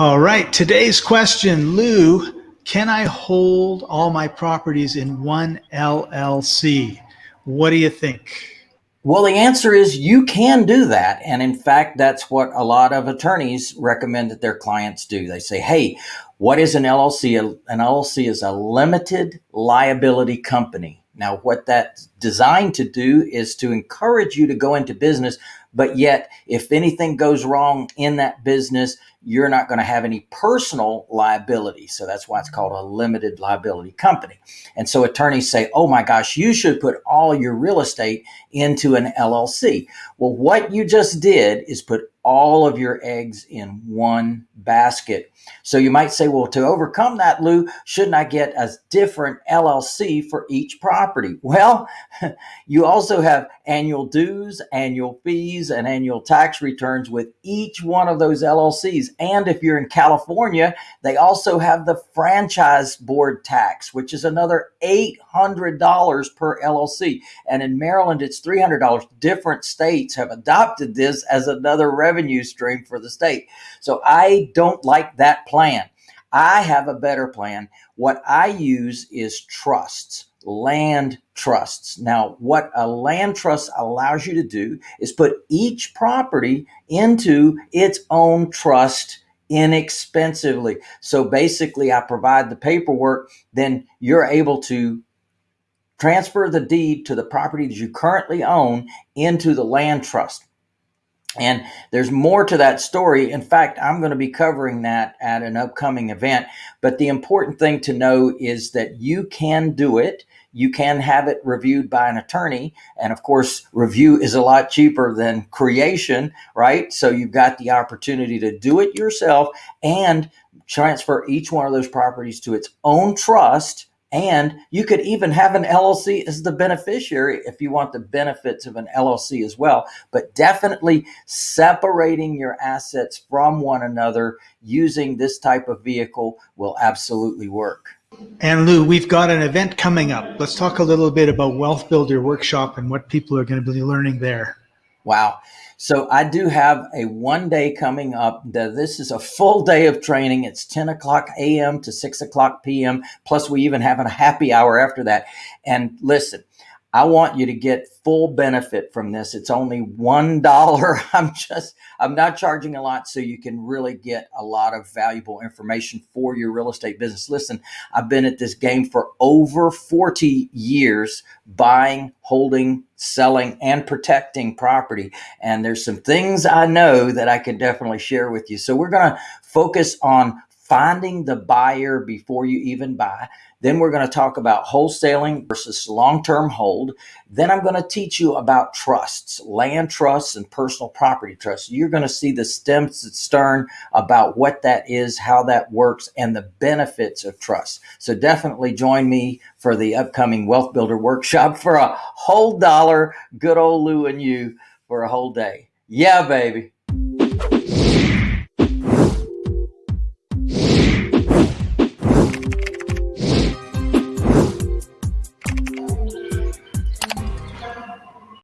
All right, today's question, Lou, can I hold all my properties in one LLC? What do you think? Well, the answer is you can do that. And in fact, that's what a lot of attorneys recommend that their clients do. They say, hey, what is an LLC? An LLC is a limited liability company. Now, what that's designed to do is to encourage you to go into business, but yet if anything goes wrong in that business, you're not going to have any personal liability. So that's why it's called a limited liability company. And so attorneys say, oh my gosh, you should put all your real estate into an LLC. Well, what you just did is put all of your eggs in one basket. So you might say, well, to overcome that, Lou, shouldn't I get a different LLC for each property? Well, you also have annual dues, annual fees, and annual tax returns with each one of those LLCs. And if you're in California, they also have the franchise board tax, which is another $800 per LLC. And in Maryland, it's $300. Different states have adopted this as another revenue stream for the state. So I don't like that plan. I have a better plan. What I use is trusts land trusts. Now, what a land trust allows you to do is put each property into its own trust inexpensively. So basically, I provide the paperwork, then you're able to transfer the deed to the property that you currently own into the land trust. And there's more to that story. In fact, I'm going to be covering that at an upcoming event. But the important thing to know is that you can do it. You can have it reviewed by an attorney. And of course, review is a lot cheaper than creation, right? So you've got the opportunity to do it yourself and transfer each one of those properties to its own trust and you could even have an LLC as the beneficiary if you want the benefits of an LLC as well. But definitely separating your assets from one another using this type of vehicle will absolutely work. And Lou, we've got an event coming up. Let's talk a little bit about Wealth Builder Workshop and what people are going to be learning there. Wow. So I do have a one day coming up. This is a full day of training. It's 10 o'clock a.m. to 6 o'clock p.m. Plus, we even have a happy hour after that. And listen, I want you to get full benefit from this. It's only $1. I'm just, I'm not charging a lot so you can really get a lot of valuable information for your real estate business. Listen, I've been at this game for over 40 years buying, holding, selling, and protecting property. And there's some things I know that I can definitely share with you. So we're going to focus on finding the buyer before you even buy. Then we're going to talk about wholesaling versus long-term hold. Then I'm going to teach you about trusts, land trusts and personal property trusts. You're going to see the stems and stern about what that is, how that works, and the benefits of trust. So definitely join me for the upcoming Wealth Builder Workshop for a whole dollar, good old Lou and you for a whole day. Yeah, baby.